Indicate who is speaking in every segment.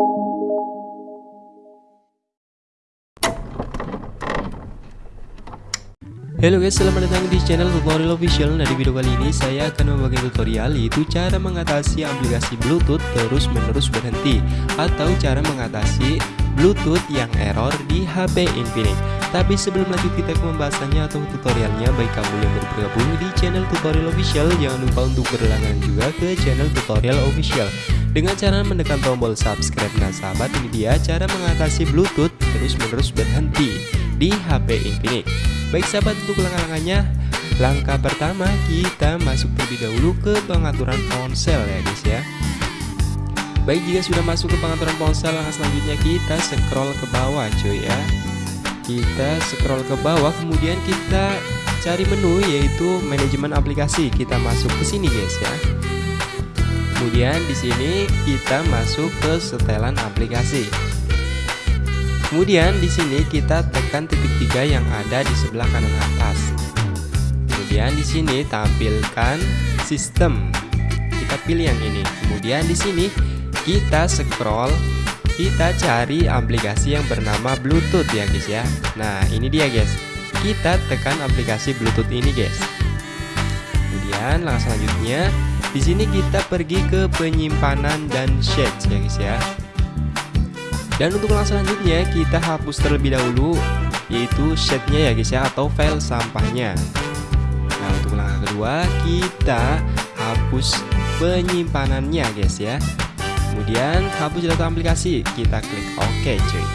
Speaker 1: Halo guys, selamat datang di channel tutorial official. Nah di video kali ini saya akan membagi tutorial yaitu cara mengatasi aplikasi bluetooth terus menerus berhenti Atau cara mengatasi bluetooth yang error di HP Infinix Tapi sebelum lanjut kita ke pembahasannya atau tutorialnya. Baik kamu yang baru bergabung di channel tutorial official Jangan lupa untuk berlangganan juga ke channel tutorial official Dengan cara menekan tombol subscribe Nah sahabat ini dia cara mengatasi bluetooth terus menerus berhenti di HP Infinix Baik sahabat untuk langkah-langkahnya Langkah pertama kita masuk terlebih dahulu ke pengaturan ponsel ya guys ya. Baik jika sudah masuk ke pengaturan ponsel langkah selanjutnya kita scroll ke bawah cuy ya. Kita scroll ke bawah kemudian kita cari menu yaitu manajemen aplikasi. Kita masuk ke sini guys ya Kemudian di sini kita masuk ke setelan aplikasi Kemudian di sini kita tekan titik tiga yang ada di sebelah kanan atas. Kemudian di sini tampilkan sistem. Kita pilih yang ini. Kemudian di sini kita scroll, kita cari aplikasi yang bernama Bluetooth ya guys ya. Nah, ini dia guys. Kita tekan aplikasi Bluetooth ini guys. Kemudian langkah selanjutnya di sini kita pergi ke penyimpanan dan shades ya guys ya. Dan untuk langkah selanjutnya kita hapus terlebih dahulu yaitu setnya ya guys ya atau file sampahnya. Nah untuk langkah kedua kita hapus penyimpanannya guys ya. Kemudian hapus data aplikasi kita klik OK cuy.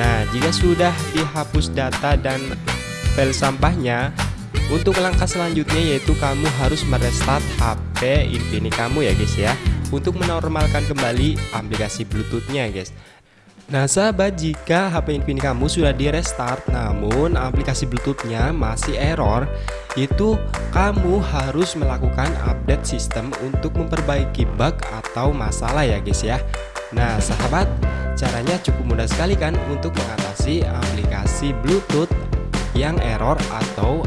Speaker 1: Nah jika sudah dihapus data dan file sampahnya untuk langkah selanjutnya yaitu kamu harus merestart HP Infinix kamu ya guys ya. Untuk menormalkan kembali aplikasi bluetoothnya guys. Nah sahabat jika HP Infinix kamu sudah di restart namun aplikasi bluetoothnya masih error itu kamu harus melakukan update sistem untuk memperbaiki bug atau masalah ya guys ya. Nah sahabat caranya cukup mudah sekali kan untuk mengatasi aplikasi bluetooth yang error atau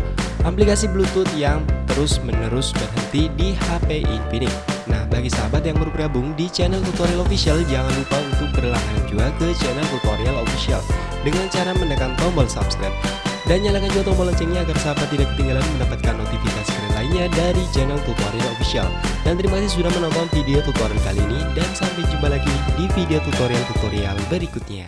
Speaker 1: aplikasi bluetooth yang terus menerus berhenti di HP Infinix Nah bagi sahabat yang baru bergabung di channel tutorial official jangan lupa untuk berlangganan juga ke channel tutorial official. Dengan cara menekan tombol subscribe dan nyalakan juga tombol loncengnya agar sahabat tidak ketinggalan mendapatkan notifikasi keren lainnya dari channel tutorial official. Dan terima kasih sudah menonton video tutorial kali ini dan sampai jumpa lagi di video tutorial-tutorial berikutnya